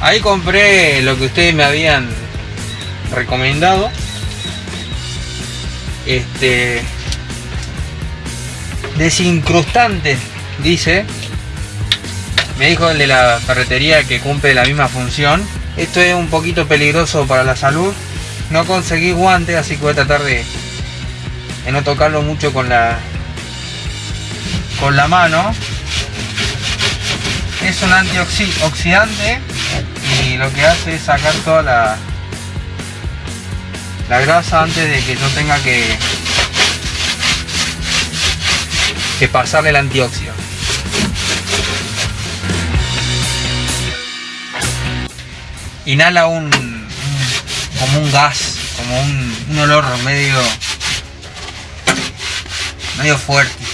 Ahí compré lo que ustedes me habían recomendado. Este desincrustante, dice. Me dijo el de la ferretería que cumple la misma función. Esto es un poquito peligroso para la salud. No conseguí guantes, así que voy a tratar de, de no tocarlo mucho con la con la mano. Es un antioxidante y lo que hace es sacar toda la, la grasa antes de que yo tenga que, que pasarle el antióxido. Inhala un, como un gas, como un, un olor medio medio fuerte.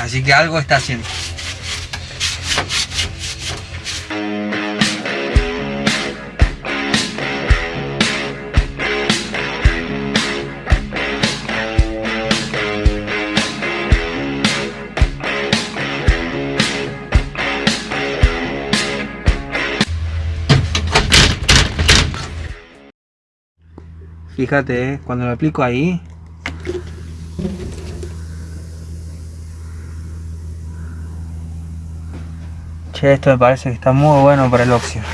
Así que algo está haciendo. Fíjate, eh, cuando lo aplico ahí. Esto me parece que está muy bueno para el óxido.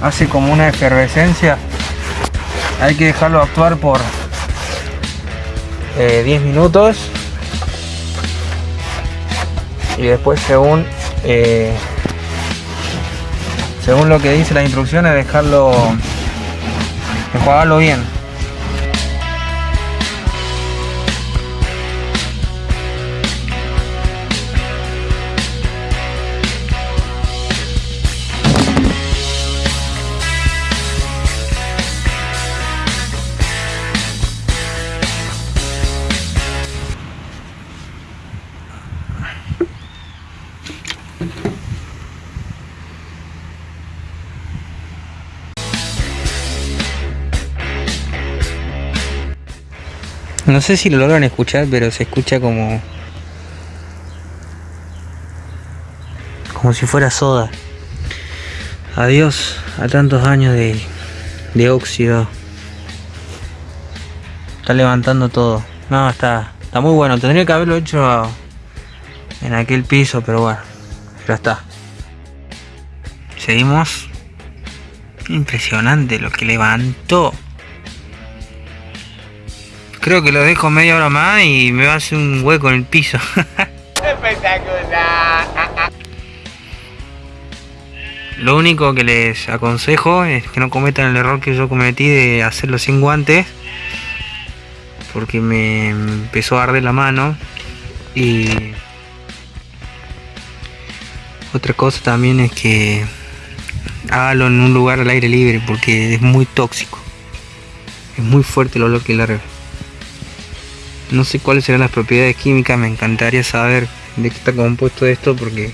Hace como una efervescencia. Hay que dejarlo actuar por 10 eh, minutos. Y después según eh, según lo que dice la instrucción es dejarlo enjuagarlo bien No sé si lo logran escuchar, pero se escucha como... Como si fuera soda. Adiós a tantos años de, de óxido. Está levantando todo. No, está, está muy bueno. Tendría que haberlo hecho en aquel piso, pero bueno. Ya está. Seguimos. Impresionante lo que levantó. Creo que lo dejo media hora más y me va a hacer un hueco en el piso. Espectacular. Lo único que les aconsejo es que no cometan el error que yo cometí de hacerlo sin guantes. Porque me empezó a arder la mano. Y otra cosa también es que hágalo en un lugar al aire libre porque es muy tóxico. Es muy fuerte el olor que larga. No sé cuáles serán las propiedades químicas, me encantaría saber de qué está compuesto esto porque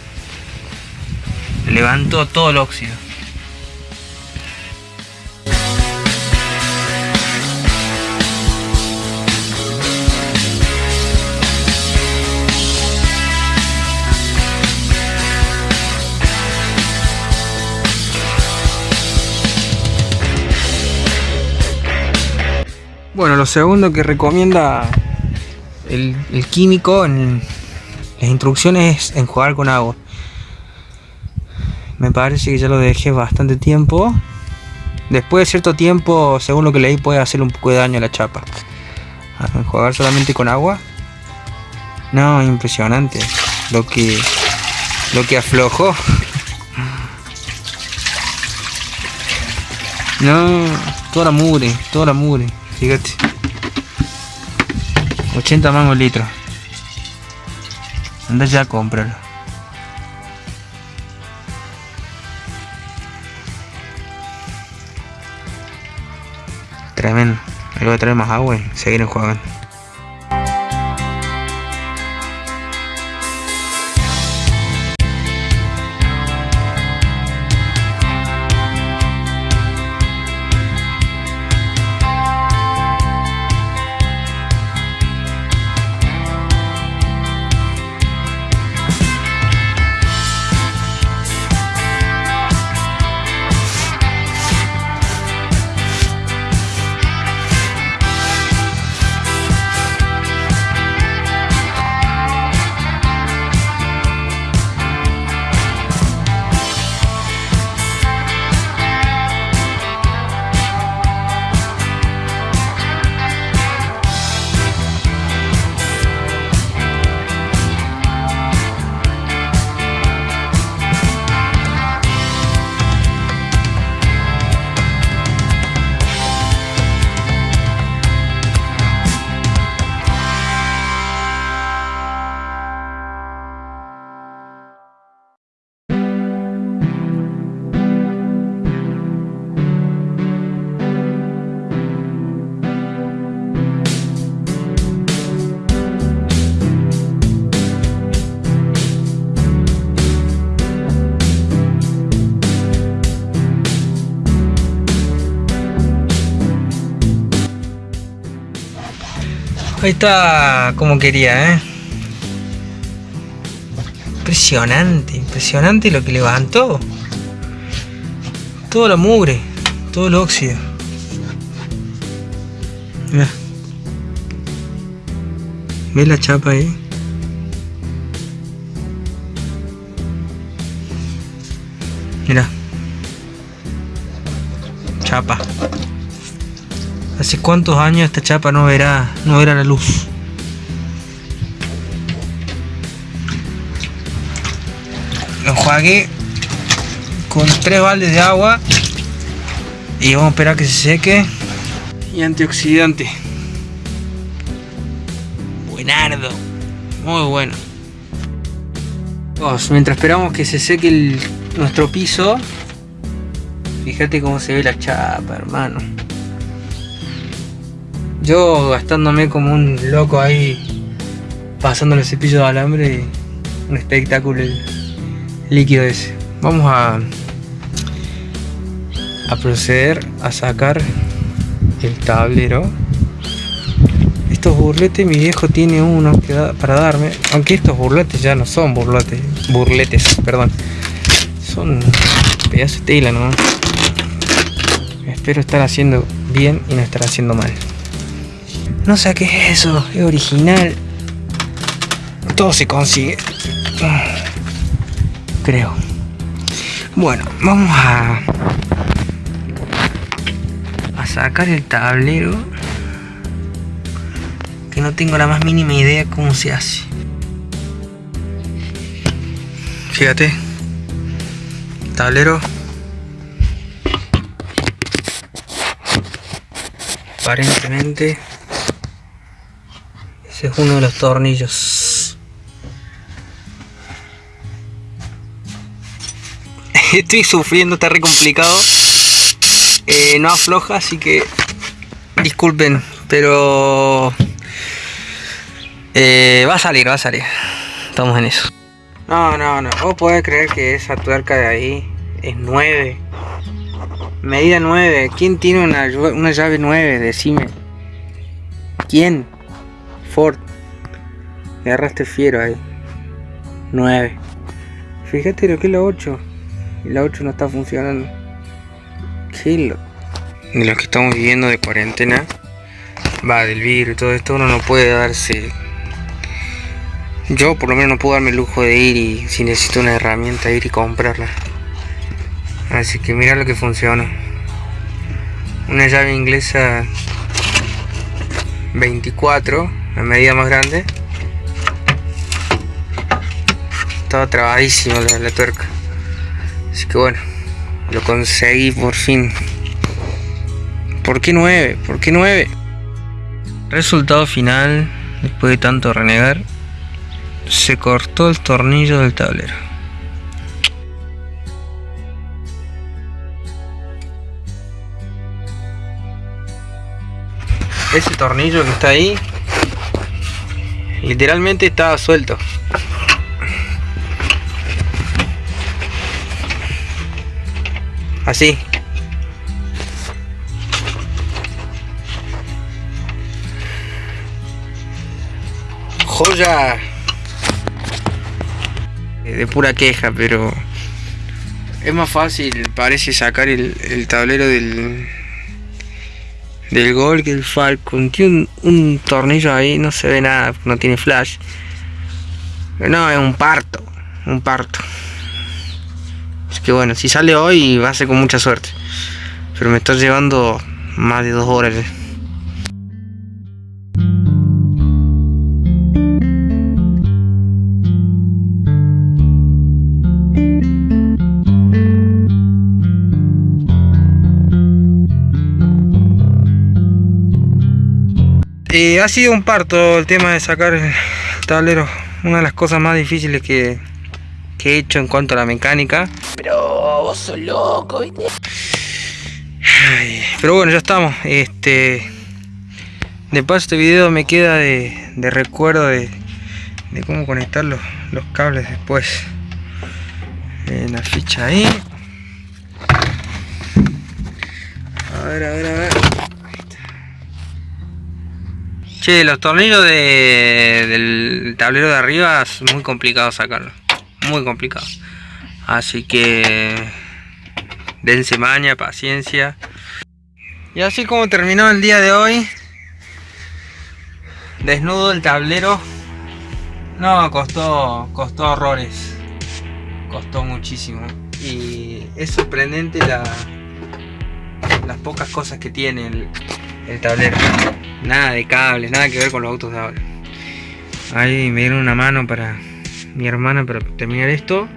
levantó todo el óxido. Bueno, lo segundo que recomienda el, químico en las instrucciones es enjuagar con agua. Me parece que ya lo dejé bastante tiempo. Después de cierto tiempo, según lo que leí, puede hacer un poco de daño a la chapa. enjuagar solamente con agua. No, impresionante. Lo que lo que aflojó. No, toda la mugre, toda la mugre. Fíjate. 80 mangos litros. Anda ya a. Tremendo. Ahí voy a traer más agua y seguir enjuagando. Ahí está como quería, ¿eh? Impresionante, impresionante lo que levantó. Todo la mugre, todo el óxido. Mira. ¿Ves la chapa ahí? Mira. Chapa. ¿Hace cuántos años esta chapa no verá, no verá la luz? Lo enjuagué con tres baldes de agua y vamos a esperar que se seque. Y antioxidante. Buenardo. Muy bueno. mientras esperamos que se seque nuestro piso, fíjate cómo se ve la chapa, hermano. Yo gastándome como un loco ahí, pasando el cepillo de alambre, un espectáculo líquido ese. Vamos a, proceder a sacar el tablero. Estos burletes, mi viejo tiene uno para darme, aunque estos burletes ya no son burletes, burletes, perdón, son pedazos de tela. Espero estar haciendo bien y no estar haciendo mal. No sé qué es eso, es original. Todo se consigue. Creo. Bueno, vamos a... A sacar el tablero. Que no tengo la más mínima idea cómo se hace. Fíjate. Tablero. Aparentemente es uno de los tornillos. Estoy sufriendo, está re complicado. Eh, no afloja, así que disculpen, pero eh, va a salir, va a salir. Estamos en eso. No, no, no. Vos podés creer que esa tuerca de ahí es 9. Medida 9. ¿Quién tiene una, una llave 9? Decime. ¿Quién? Ford. Me agarraste fiero ahí. 9. Fíjate lo que es la 8. Y la 8 no está funcionando. ¿Qué lo... De lo que estamos viviendo de cuarentena. Va, del virus y todo esto, uno no puede darse... Yo por lo menos no puedo darme el lujo de ir y si necesito una herramienta ir y comprarla. Así que mira lo que funciona. Una llave inglesa 24 la medida más grande estaba trabadísimo la, tuerca así que bueno lo conseguí por fin ¿por qué 9? ¿por qué 9? resultado final después de tanto renegar se cortó el tornillo del tablero ese tornillo que está ahí Literalmente estaba suelto. Así. Joya. De pura queja, pero... Es más fácil, parece, sacar el, el tablero del, del gol que el Falcon. Tiene un, tornillo ahí, no se ve nada, no tiene flash. No, es un parto, un parto. Es que bueno, si sale hoy va a ser con mucha suerte. Pero me está llevando más de dos horas. Ha sido un parto el tema de sacar el tablero. Una de las cosas más difíciles que, he hecho en cuanto a la mecánica. Pero vos sos loco, ¿viste? pero bueno, ya estamos. Este, de paso este video me queda de, recuerdo de, cómo conectar los, los cables después. En la ficha ahí. A ver, a ver, a ver. Che, los tornillos del tablero de arriba es muy complicado sacarlo. Muy complicado. Así que dense maña, paciencia. Y así como terminó el día de hoy. Desnudo el tablero. No, costó, costó horrores. Costó muchísimo. Y es sorprendente la, las pocas cosas que tiene el tablero. Nada de cables, nada que ver con los autos de ahora. Ahí me dieron una mano para mi hermana para terminar esto.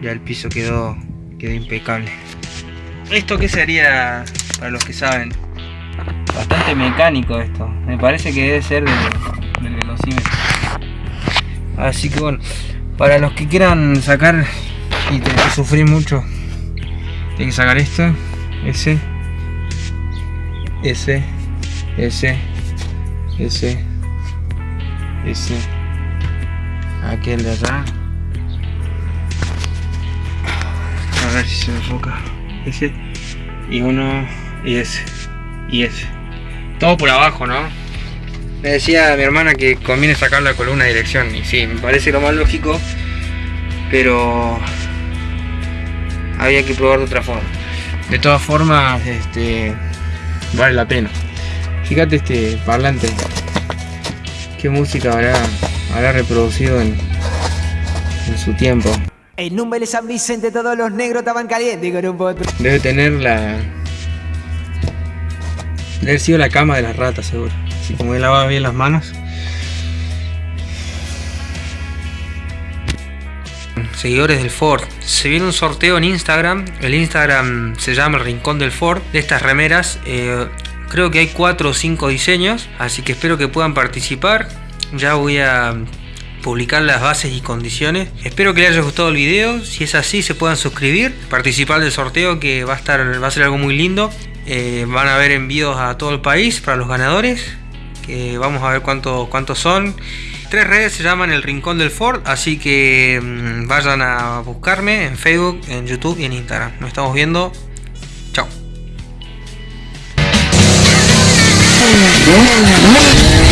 Ya el piso quedó, quedó impecable. ¿Esto qué sería para los que saben? Bastante mecánico esto. Me parece que debe ser del, velocímetro. Así que bueno, para los que quieran sacar y tener que sufrir mucho, hay que sacar esto, ese, ese, ese, ese, ese, aquel de allá. A ver si se enfoca. Ese, y uno, y ese, y ese. Todo por abajo, ¿no? Me decía mi hermana que conviene sacar la columna de dirección. Y sí, me parece lo más lógico. Pero había que probar de otra forma. De todas formas, este vale la pena. Fíjate este parlante. Qué música habrá, habrá reproducido en, en su tiempo. En número de San Vicente todos los negros estaban calientes con un potro. Debe tener la... Debe haber sido la cama de las ratas seguro. Así como él lavaba bien las manos. Seguidores del Ford, se viene un sorteo en Instagram. El Instagram se llama El Rincón del Ford. De estas remeras, eh, creo que hay 4 o 5 diseños. Así que espero que puedan participar. Ya voy a publicar las bases y condiciones. Espero que les haya gustado el video. Si es así, se puedan suscribir, participar del sorteo que va a estar, va a ser algo muy lindo. Eh, van a haber envíos a todo el país para los ganadores. Que vamos a ver cuántos cuántos son. Tres redes se llaman El Rincón del Ford, así que mmm, vayan a buscarme en Facebook, en YouTube y en Instagram. Nos estamos viendo. Chao.